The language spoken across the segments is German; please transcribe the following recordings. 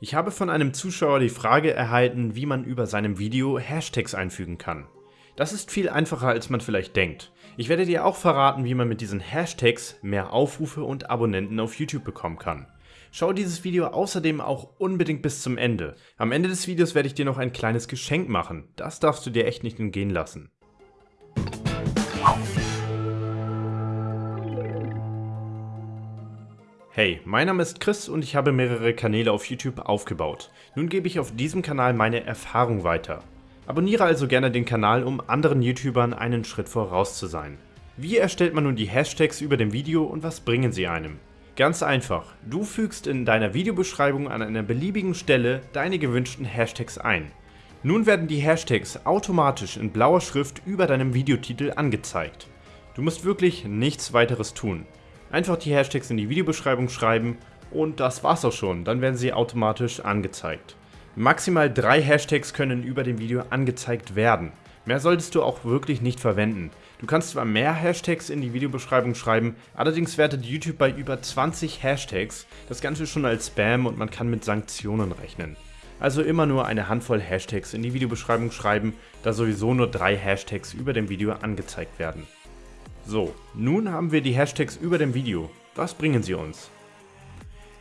Ich habe von einem Zuschauer die Frage erhalten, wie man über seinem Video Hashtags einfügen kann. Das ist viel einfacher als man vielleicht denkt. Ich werde dir auch verraten, wie man mit diesen Hashtags mehr Aufrufe und Abonnenten auf YouTube bekommen kann. Schau dieses Video außerdem auch unbedingt bis zum Ende. Am Ende des Videos werde ich dir noch ein kleines Geschenk machen. Das darfst du dir echt nicht entgehen lassen. Hey, mein Name ist Chris und ich habe mehrere Kanäle auf YouTube aufgebaut. Nun gebe ich auf diesem Kanal meine Erfahrung weiter. Abonniere also gerne den Kanal, um anderen YouTubern einen Schritt voraus zu sein. Wie erstellt man nun die Hashtags über dem Video und was bringen sie einem? Ganz einfach, du fügst in deiner Videobeschreibung an einer beliebigen Stelle deine gewünschten Hashtags ein. Nun werden die Hashtags automatisch in blauer Schrift über deinem Videotitel angezeigt. Du musst wirklich nichts weiteres tun. Einfach die Hashtags in die Videobeschreibung schreiben und das war's auch schon, dann werden sie automatisch angezeigt. Maximal drei Hashtags können über dem Video angezeigt werden. Mehr solltest du auch wirklich nicht verwenden. Du kannst zwar mehr Hashtags in die Videobeschreibung schreiben, allerdings wertet YouTube bei über 20 Hashtags das Ganze schon als Spam und man kann mit Sanktionen rechnen. Also immer nur eine Handvoll Hashtags in die Videobeschreibung schreiben, da sowieso nur drei Hashtags über dem Video angezeigt werden. So, nun haben wir die Hashtags über dem Video. Was bringen sie uns?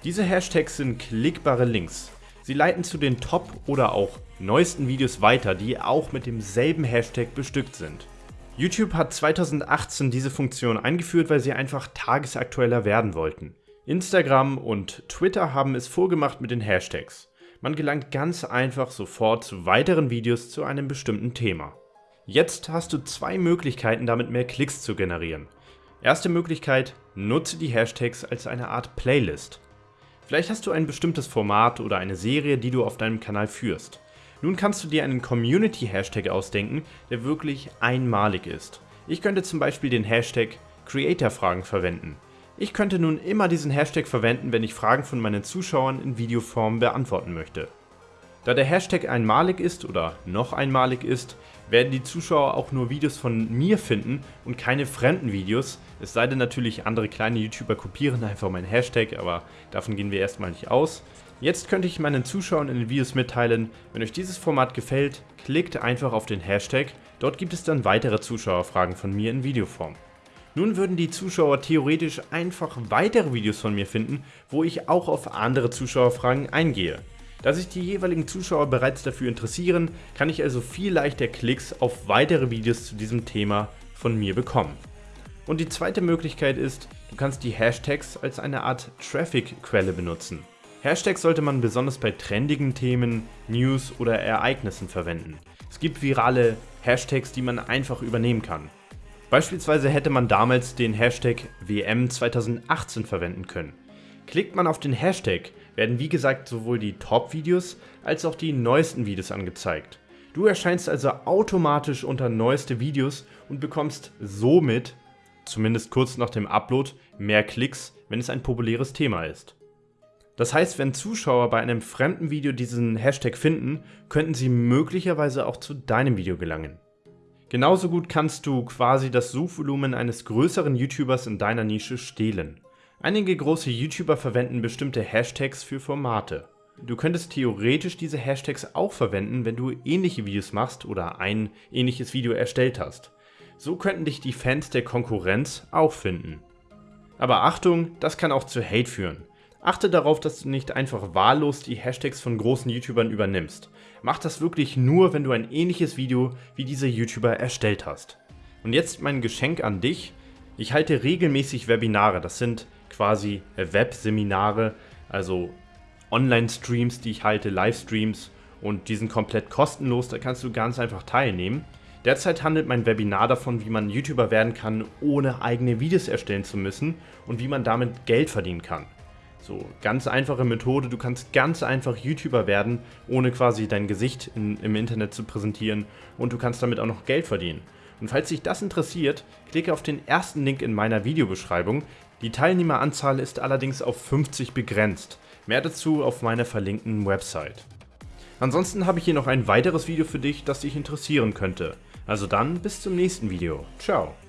Diese Hashtags sind klickbare Links. Sie leiten zu den Top- oder auch neuesten Videos weiter, die auch mit demselben Hashtag bestückt sind. YouTube hat 2018 diese Funktion eingeführt, weil sie einfach tagesaktueller werden wollten. Instagram und Twitter haben es vorgemacht mit den Hashtags. Man gelangt ganz einfach sofort zu weiteren Videos zu einem bestimmten Thema. Jetzt hast du zwei Möglichkeiten damit mehr Klicks zu generieren. Erste Möglichkeit, nutze die Hashtags als eine Art Playlist. Vielleicht hast du ein bestimmtes Format oder eine Serie, die du auf deinem Kanal führst. Nun kannst du dir einen Community-Hashtag ausdenken, der wirklich einmalig ist. Ich könnte zum Beispiel den Hashtag Creator-Fragen verwenden. Ich könnte nun immer diesen Hashtag verwenden, wenn ich Fragen von meinen Zuschauern in Videoform beantworten möchte. Da der Hashtag einmalig ist oder noch einmalig ist, werden die Zuschauer auch nur Videos von mir finden und keine fremden Videos, es sei denn natürlich andere kleine YouTuber kopieren einfach meinen Hashtag, aber davon gehen wir erstmal nicht aus. Jetzt könnte ich meinen Zuschauern in den Videos mitteilen, wenn euch dieses Format gefällt, klickt einfach auf den Hashtag, dort gibt es dann weitere Zuschauerfragen von mir in Videoform. Nun würden die Zuschauer theoretisch einfach weitere Videos von mir finden, wo ich auch auf andere Zuschauerfragen eingehe. Da sich die jeweiligen Zuschauer bereits dafür interessieren, kann ich also viel leichter Klicks auf weitere Videos zu diesem Thema von mir bekommen. Und die zweite Möglichkeit ist, du kannst die Hashtags als eine Art Traffic-Quelle benutzen. Hashtags sollte man besonders bei trendigen Themen, News oder Ereignissen verwenden. Es gibt virale Hashtags, die man einfach übernehmen kann. Beispielsweise hätte man damals den Hashtag WM 2018 verwenden können. Klickt man auf den Hashtag, werden wie gesagt sowohl die Top-Videos als auch die neuesten Videos angezeigt. Du erscheinst also automatisch unter neueste Videos und bekommst somit, zumindest kurz nach dem Upload, mehr Klicks, wenn es ein populäres Thema ist. Das heißt, wenn Zuschauer bei einem fremden Video diesen Hashtag finden, könnten sie möglicherweise auch zu deinem Video gelangen. Genauso gut kannst du quasi das Suchvolumen eines größeren YouTubers in deiner Nische stehlen. Einige große YouTuber verwenden bestimmte Hashtags für Formate. Du könntest theoretisch diese Hashtags auch verwenden, wenn du ähnliche Videos machst oder ein ähnliches Video erstellt hast. So könnten dich die Fans der Konkurrenz auch finden. Aber Achtung, das kann auch zu Hate führen. Achte darauf, dass du nicht einfach wahllos die Hashtags von großen YouTubern übernimmst. Mach das wirklich nur, wenn du ein ähnliches Video wie diese YouTuber erstellt hast. Und jetzt mein Geschenk an dich. Ich halte regelmäßig Webinare, das sind quasi Webseminare, also Online-Streams, die ich halte, Livestreams und die sind komplett kostenlos, da kannst du ganz einfach teilnehmen. Derzeit handelt mein Webinar davon, wie man YouTuber werden kann, ohne eigene Videos erstellen zu müssen und wie man damit Geld verdienen kann. So, ganz einfache Methode, du kannst ganz einfach YouTuber werden, ohne quasi dein Gesicht in, im Internet zu präsentieren und du kannst damit auch noch Geld verdienen. Und falls dich das interessiert, klicke auf den ersten Link in meiner Videobeschreibung. Die Teilnehmeranzahl ist allerdings auf 50 begrenzt. Mehr dazu auf meiner verlinkten Website. Ansonsten habe ich hier noch ein weiteres Video für dich, das dich interessieren könnte. Also dann bis zum nächsten Video. Ciao.